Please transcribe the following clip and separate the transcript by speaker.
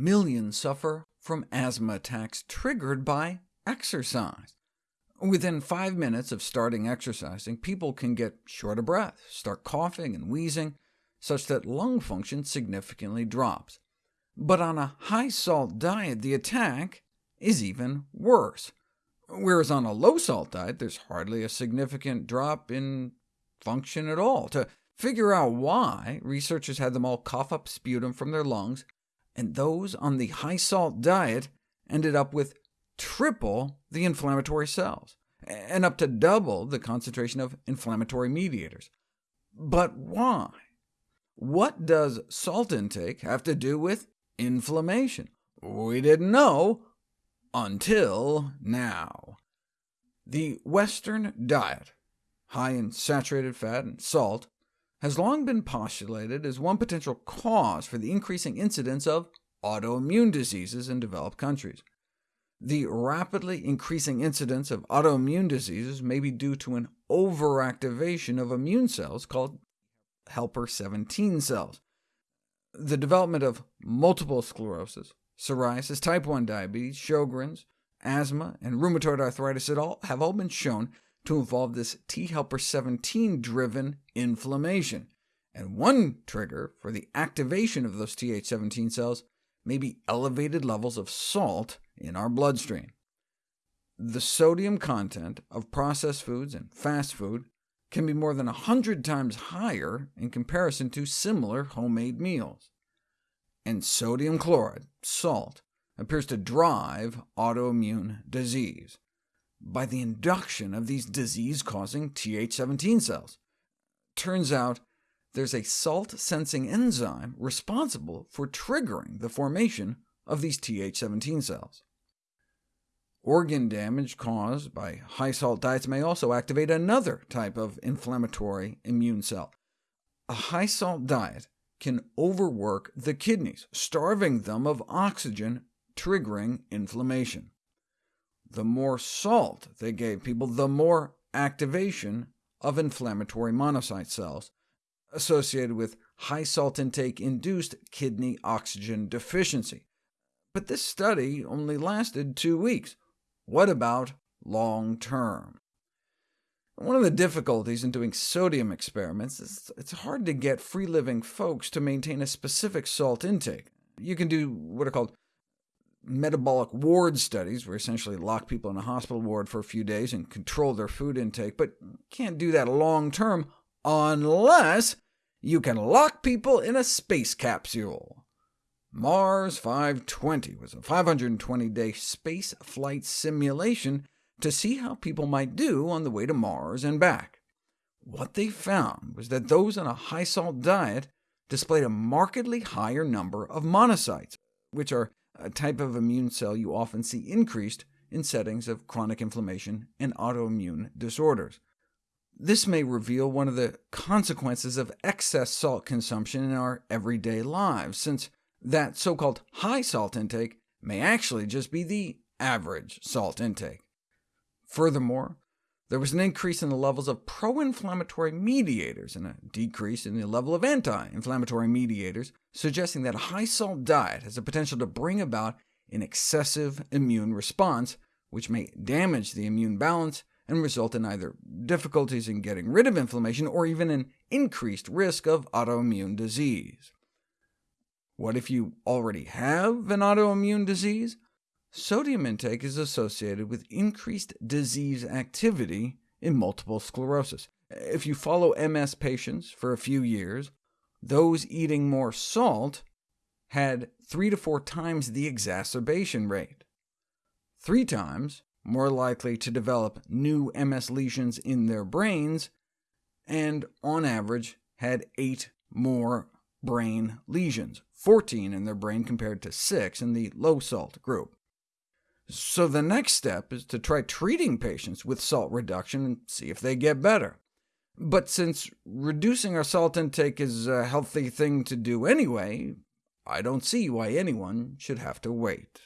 Speaker 1: millions suffer from asthma attacks triggered by exercise. Within five minutes of starting exercising, people can get short of breath, start coughing and wheezing, such that lung function significantly drops. But on a high-salt diet, the attack is even worse, whereas on a low-salt diet, there's hardly a significant drop in function at all. To figure out why, researchers had them all cough up sputum from their lungs, and those on the high-salt diet ended up with triple the inflammatory cells, and up to double the concentration of inflammatory mediators. But why? What does salt intake have to do with inflammation? We didn't know until now. The Western diet, high in saturated fat and salt, has long been postulated as one potential cause for the increasing incidence of autoimmune diseases in developed countries. The rapidly increasing incidence of autoimmune diseases may be due to an overactivation of immune cells called helper 17 cells. The development of multiple sclerosis, psoriasis, type 1 diabetes, Sjogren's, asthma, and rheumatoid arthritis all, have all been shown to involve this T helper 17-driven inflammation, and one trigger for the activation of those Th17 cells may be elevated levels of salt in our bloodstream. The sodium content of processed foods and fast food can be more than 100 times higher in comparison to similar homemade meals. And sodium chloride, salt, appears to drive autoimmune disease by the induction of these disease-causing Th17 cells. Turns out there's a salt-sensing enzyme responsible for triggering the formation of these Th17 cells. Organ damage caused by high-salt diets may also activate another type of inflammatory immune cell. A high-salt diet can overwork the kidneys, starving them of oxygen, triggering inflammation. The more salt they gave people, the more activation of inflammatory monocyte cells, associated with high salt intake induced kidney oxygen deficiency. But this study only lasted two weeks. What about long term? One of the difficulties in doing sodium experiments is it's hard to get free-living folks to maintain a specific salt intake. You can do what are called metabolic ward studies, where essentially lock people in a hospital ward for a few days and control their food intake, but can't do that long-term unless you can lock people in a space capsule. Mars 520 was a 520-day space flight simulation to see how people might do on the way to Mars and back. What they found was that those on a high-salt diet displayed a markedly higher number of monocytes, which are a type of immune cell you often see increased in settings of chronic inflammation and autoimmune disorders. This may reveal one of the consequences of excess salt consumption in our everyday lives, since that so-called high salt intake may actually just be the average salt intake. Furthermore, there was an increase in the levels of pro-inflammatory mediators and a decrease in the level of anti-inflammatory mediators, suggesting that a high-salt diet has the potential to bring about an excessive immune response, which may damage the immune balance and result in either difficulties in getting rid of inflammation or even an increased risk of autoimmune disease. What if you already have an autoimmune disease? Sodium intake is associated with increased disease activity in multiple sclerosis. If you follow MS patients for a few years, those eating more salt had three to four times the exacerbation rate, three times more likely to develop new MS lesions in their brains, and on average had eight more brain lesions, 14 in their brain compared to 6 in the low-salt group. So the next step is to try treating patients with salt reduction and see if they get better. But since reducing our salt intake is a healthy thing to do anyway, I don't see why anyone should have to wait.